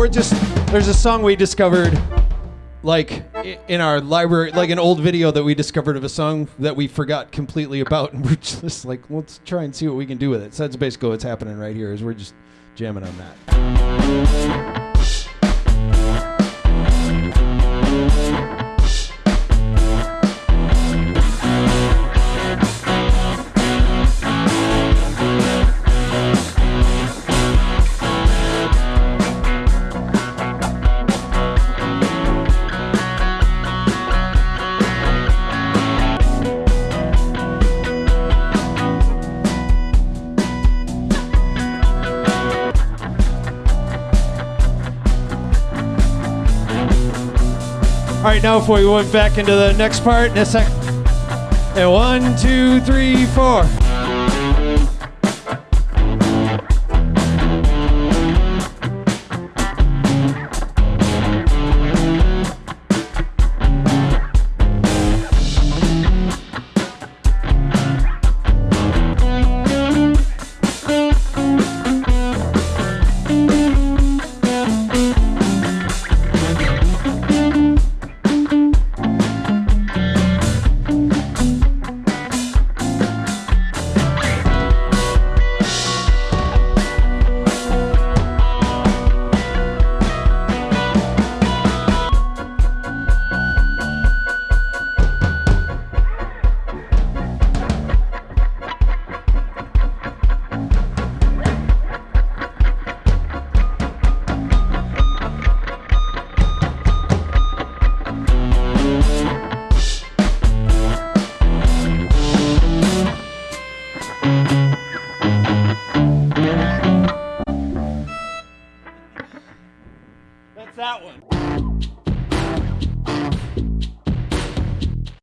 we're just there's a song we discovered like in our library like an old video that we discovered of a song that we forgot completely about and we're just like let's try and see what we can do with it. So that's basically what's happening right here is we're just jamming on that all right now if we went back into the next part in a sec and one two three four that one.